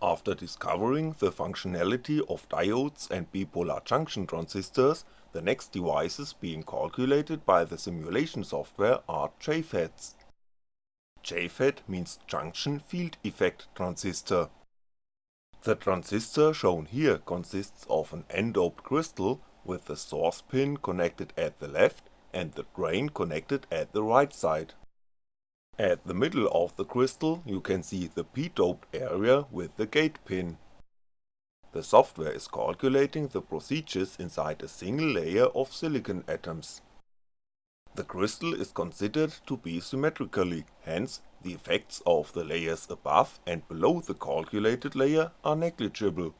After discovering the functionality of diodes and bipolar junction transistors, the next devices being calculated by the simulation software are JFETs. JFET means Junction Field Effect Transistor. The transistor shown here consists of an n-doped crystal with the source pin connected at the left and the drain connected at the right side. At the middle of the crystal you can see the p-doped area with the gate pin. The software is calculating the procedures inside a single layer of silicon atoms. The crystal is considered to be symmetrically, hence the effects of the layers above and below the calculated layer are negligible.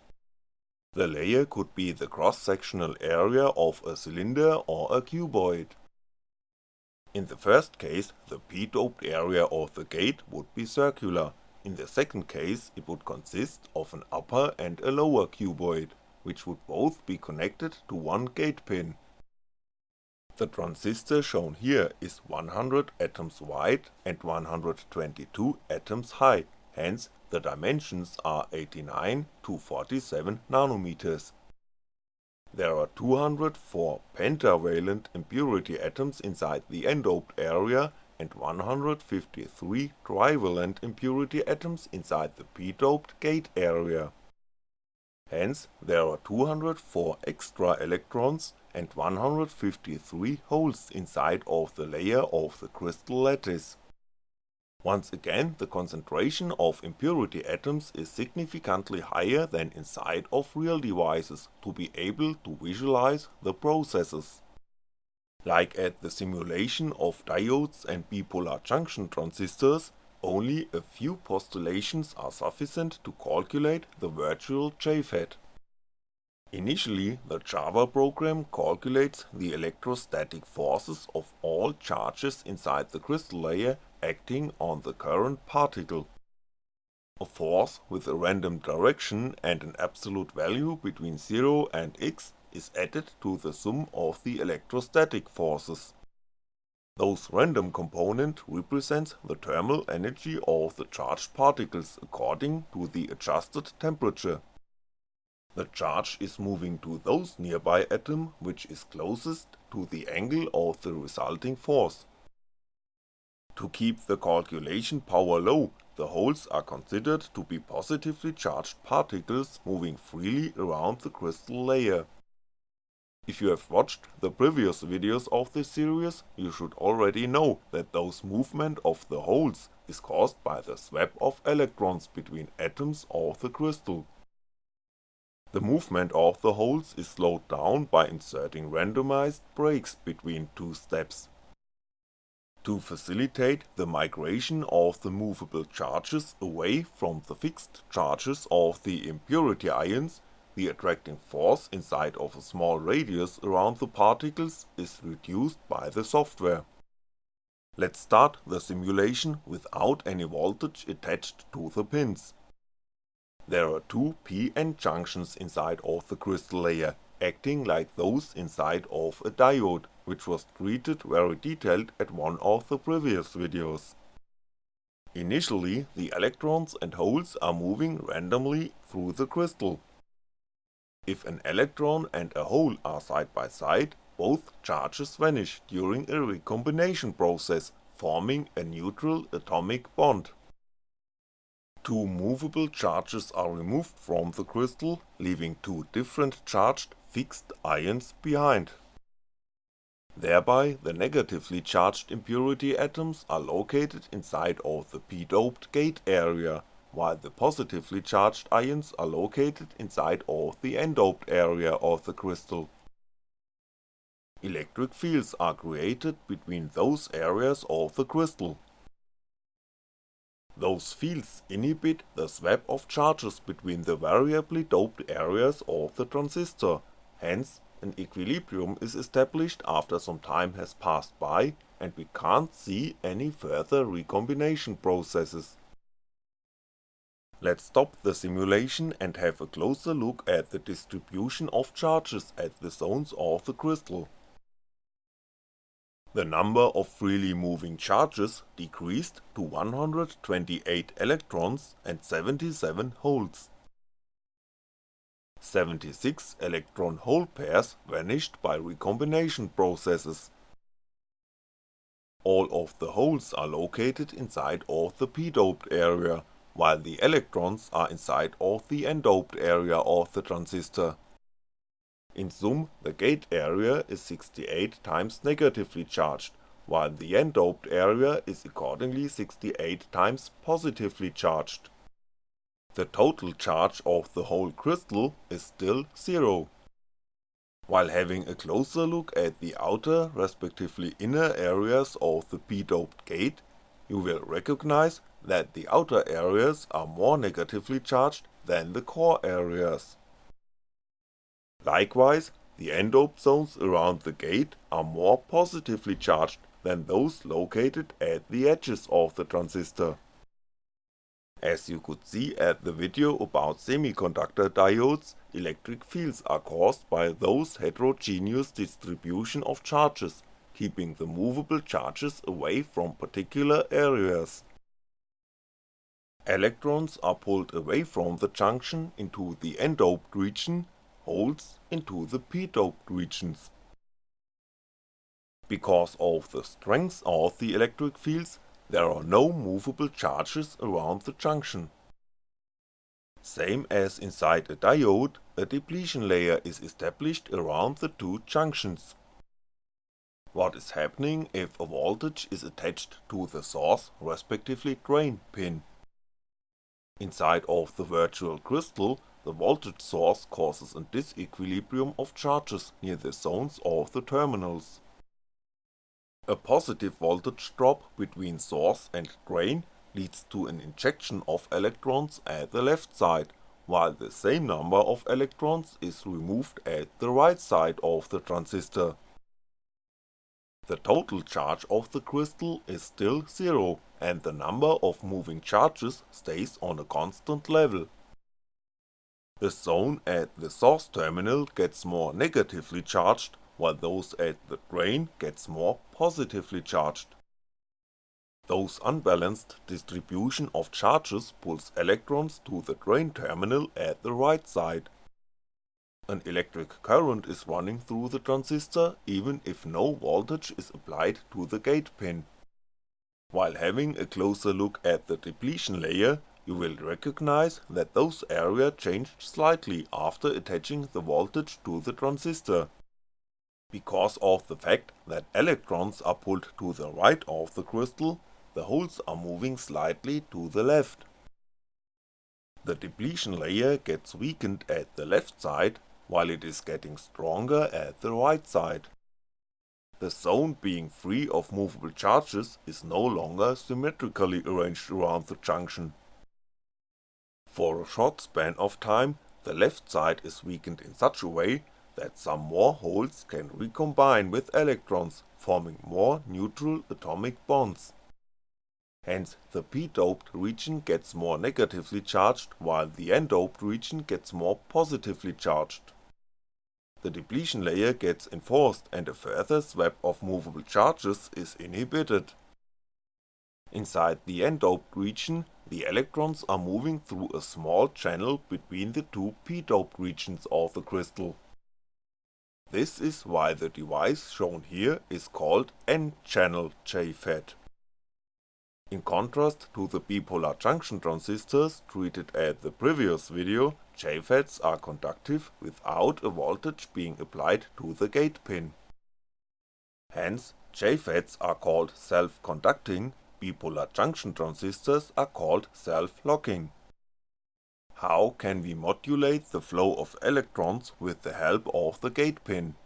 The layer could be the cross-sectional area of a cylinder or a cuboid. In the first case the p-doped area of the gate would be circular, in the second case it would consist of an upper and a lower cuboid, which would both be connected to one gate pin. The transistor shown here is 100 atoms wide and 122 atoms high, hence the dimensions are 89 to 47 nanometers. There are 204 pentavalent impurity atoms inside the n-doped area and 153 trivalent impurity atoms inside the p-doped gate area. Hence there are 204 extra electrons and 153 holes inside of the layer of the crystal lattice. Once again the concentration of impurity atoms is significantly higher than inside of real devices to be able to visualize the processes. Like at the simulation of diodes and bipolar junction transistors, only a few postulations are sufficient to calculate the virtual JFET. Initially the Java program calculates the electrostatic forces of all charges inside the crystal layer acting on the current particle. A force with a random direction and an absolute value between 0 and x is added to the sum of the electrostatic forces. Those random component represents the thermal energy of the charged particles according to the adjusted temperature. The charge is moving to those nearby atom which is closest to the angle of the resulting force. To keep the calculation power low, the holes are considered to be positively charged particles moving freely around the crystal layer. If you have watched the previous videos of this series, you should already know that those movement of the holes is caused by the swap of electrons between atoms of the crystal. The movement of the holes is slowed down by inserting randomized breaks between two steps. To facilitate the migration of the movable charges away from the fixed charges of the impurity ions, the attracting force inside of a small radius around the particles is reduced by the software. Let's start the simulation without any voltage attached to the pins. There are two p-n junctions inside of the crystal layer, acting like those inside of a diode, which was treated very detailed at one of the previous videos. Initially the electrons and holes are moving randomly through the crystal. If an electron and a hole are side by side, both charges vanish during a recombination process, forming a neutral atomic bond. Two movable charges are removed from the crystal, leaving two different charged fixed ions behind. Thereby the negatively charged impurity atoms are located inside of the p-doped gate area, while the positively charged ions are located inside of the n-doped area of the crystal. Electric fields are created between those areas of the crystal, those fields inhibit the swap of charges between the variably doped areas of the transistor, hence an equilibrium is established after some time has passed by and we can't see any further recombination processes. Let's stop the simulation and have a closer look at the distribution of charges at the zones of the crystal. The number of freely moving charges decreased to 128 electrons and 77 holes. 76 electron-hole pairs vanished by recombination processes. All of the holes are located inside of the p-doped area, while the electrons are inside of the n-doped area of the transistor. In sum, the gate area is 68 times negatively charged, while the n-doped area is accordingly 68 times positively charged. The total charge of the whole crystal is still zero. While having a closer look at the outer respectively inner areas of the p-doped gate, you will recognize that the outer areas are more negatively charged than the core areas. Likewise, the n-doped zones around the gate are more positively charged than those located at the edges of the transistor. As you could see at the video about semiconductor diodes, electric fields are caused by those heterogeneous distribution of charges, keeping the movable charges away from particular areas. Electrons are pulled away from the junction into the n-doped region holes into the p-doped regions. Because of the strength of the electric fields, there are no movable charges around the junction. Same as inside a diode, a depletion layer is established around the two junctions. What is happening if a voltage is attached to the source respectively drain pin? Inside of the virtual crystal the voltage source causes a disequilibrium of charges near the zones of the terminals. A positive voltage drop between source and drain leads to an injection of electrons at the left side, while the same number of electrons is removed at the right side of the transistor. The total charge of the crystal is still zero, and the number of moving charges stays on a constant level. The zone at the source terminal gets more negatively charged, while those at the drain gets more positively charged. Those unbalanced distribution of charges pulls electrons to the drain terminal at the right side. An electric current is running through the transistor even if no voltage is applied to the gate pin. While having a closer look at the depletion layer, you will recognize that those area changed slightly after attaching the voltage to the transistor. Because of the fact that electrons are pulled to the right of the crystal, the holes are moving slightly to the left. The depletion layer gets weakened at the left side, while it is getting stronger at the right side. The zone being free of movable charges is no longer symmetrically arranged around the junction, for a short span of time, the left side is weakened in such a way that some more holes can recombine with electrons, forming more neutral atomic bonds. Hence the p-doped region gets more negatively charged while the n-doped region gets more positively charged. The depletion layer gets enforced and a further swap of movable charges is inhibited. Inside the n-doped region, the electrons are moving through a small channel between the two p-doped regions of the crystal. This is why the device shown here is called N-channel JFET. In contrast to the bipolar junction transistors treated at the previous video, JFETs are conductive without a voltage being applied to the gate pin. Hence, JFETs are called self-conducting bipolar junction transistors are called self-locking. How can we modulate the flow of electrons with the help of the gate pin?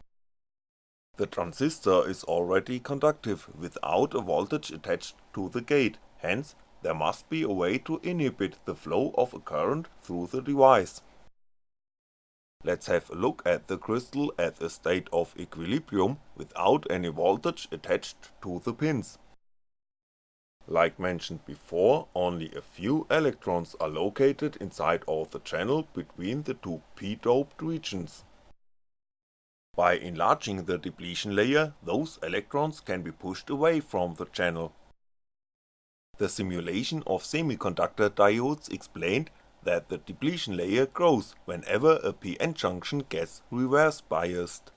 The transistor is already conductive without a voltage attached to the gate, hence there must be a way to inhibit the flow of a current through the device. Let's have a look at the crystal at a state of equilibrium without any voltage attached to the pins. Like mentioned before, only a few electrons are located inside of the channel between the two p-doped regions. By enlarging the depletion layer, those electrons can be pushed away from the channel. The simulation of semiconductor diodes explained that the depletion layer grows whenever a p-n junction gets reverse biased.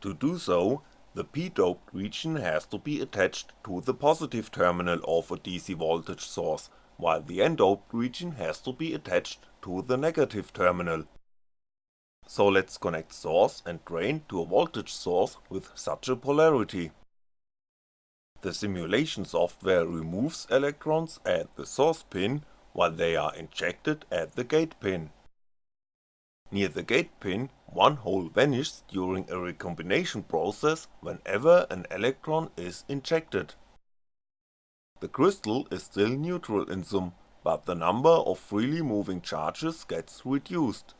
To do so, the p-doped region has to be attached to the positive terminal of a DC voltage source, while the n-doped region has to be attached to the negative terminal. So let's connect source and drain to a voltage source with such a polarity. The simulation software removes electrons at the source pin while they are injected at the gate pin. Near the gate pin, one hole vanishes during a recombination process whenever an electron is injected. The crystal is still neutral in sum, but the number of freely moving charges gets reduced.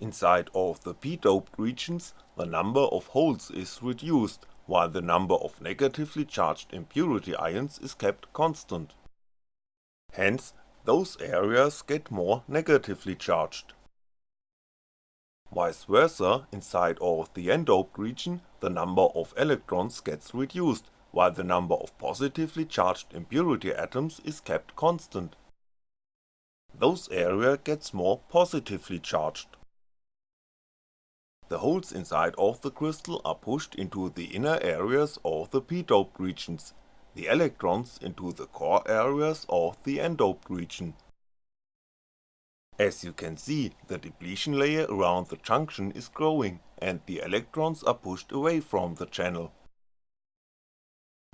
Inside of the p-doped regions, the number of holes is reduced, while the number of negatively charged impurity ions is kept constant. Hence, those areas get more negatively charged. Vice versa, inside of the n-doped region, the number of electrons gets reduced, while the number of positively charged impurity atoms is kept constant. Those area gets more positively charged. The holes inside of the crystal are pushed into the inner areas of the p-doped regions, the electrons into the core areas of the n-doped region. As you can see, the depletion layer around the junction is growing and the electrons are pushed away from the channel.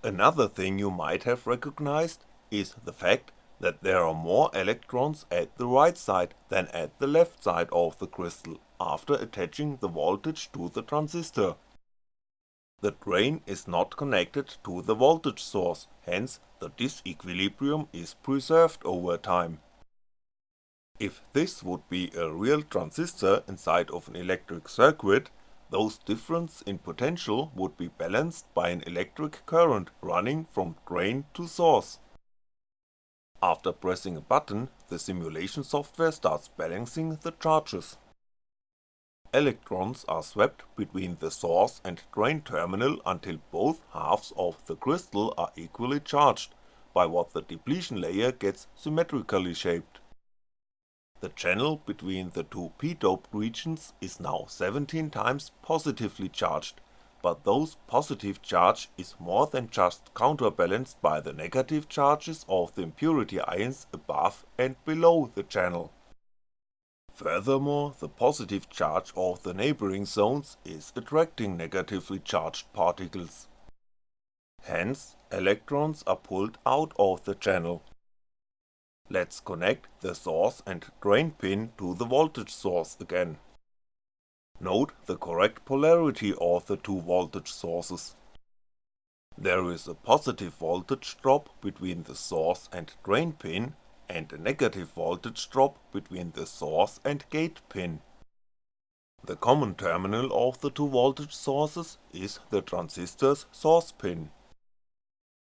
Another thing you might have recognized is the fact that there are more electrons at the right side than at the left side of the crystal after attaching the voltage to the transistor. The drain is not connected to the voltage source, hence the disequilibrium is preserved over time. If this would be a real transistor inside of an electric circuit, those difference in potential would be balanced by an electric current running from drain to source. After pressing a button, the simulation software starts balancing the charges. Electrons are swept between the source and drain terminal until both halves of the crystal are equally charged, by what the depletion layer gets symmetrically shaped. The channel between the two p-doped regions is now 17 times positively charged, but those positive charge is more than just counterbalanced by the negative charges of the impurity ions above and below the channel. Furthermore, the positive charge of the neighboring zones is attracting negatively charged particles. Hence, electrons are pulled out of the channel. Let's connect the source and drain pin to the voltage source again. Note the correct polarity of the two voltage sources. There is a positive voltage drop between the source and drain pin and a negative voltage drop between the source and gate pin. The common terminal of the two voltage sources is the transistor's source pin.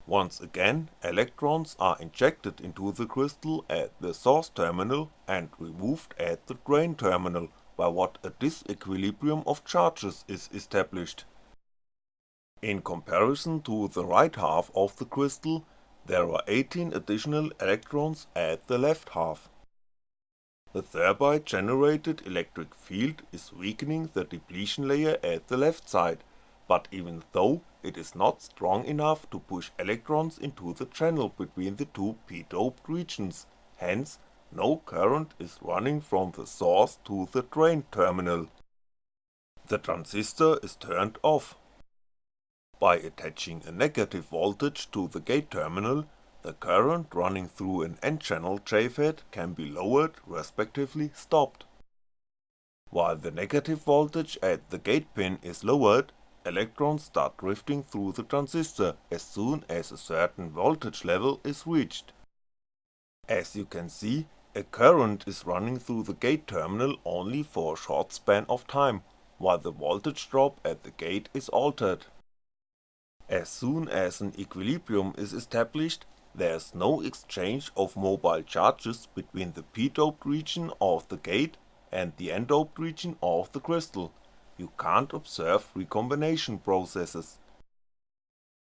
Once again, electrons are injected into the crystal at the source terminal and removed at the drain terminal by what a disequilibrium of charges is established. In comparison to the right half of the crystal, there are 18 additional electrons at the left half. The thereby generated electric field is weakening the depletion layer at the left side, but even though it is not strong enough to push electrons into the channel between the two p-doped regions, hence no current is running from the source to the drain terminal. The transistor is turned off by attaching a negative voltage to the gate terminal, the current running through an n-channel JFET can be lowered respectively stopped. While the negative voltage at the gate pin is lowered, electrons start drifting through the transistor as soon as a certain voltage level is reached. As you can see, a current is running through the gate terminal only for a short span of time, while the voltage drop at the gate is altered. As soon as an equilibrium is established, there is no exchange of mobile charges between the p-doped region of the gate and the n-doped region of the crystal, you can't observe recombination processes.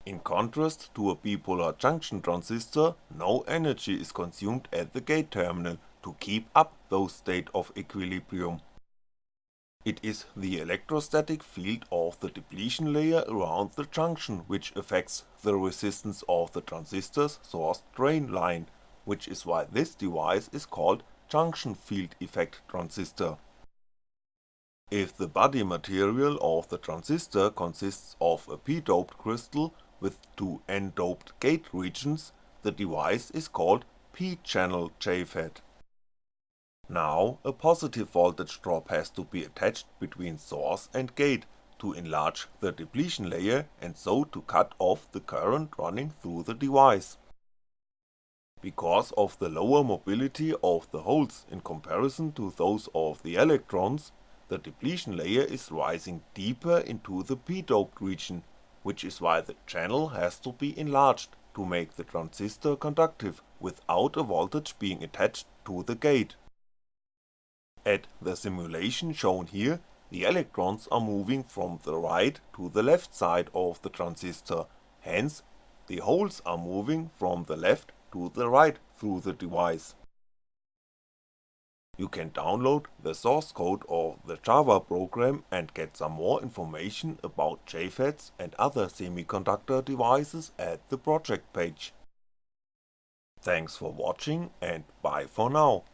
In contrast to a bipolar junction transistor, no energy is consumed at the gate terminal to keep up those state of equilibrium. It is the electrostatic field of the depletion layer around the junction which affects the resistance of the transistor's source drain line, which is why this device is called junction field effect transistor. If the body material of the transistor consists of a p-doped crystal with two n-doped gate regions, the device is called p-channel JFET. Now a positive voltage drop has to be attached between source and gate to enlarge the depletion layer and so to cut off the current running through the device. Because of the lower mobility of the holes in comparison to those of the electrons, the depletion layer is rising deeper into the p-doped region, which is why the channel has to be enlarged to make the transistor conductive without a voltage being attached to the gate. At the simulation shown here, the electrons are moving from the right to the left side of the transistor, hence the holes are moving from the left to the right through the device. You can download the source code of the Java program and get some more information about JFETs and other semiconductor devices at the project page. Thanks for watching and bye for now.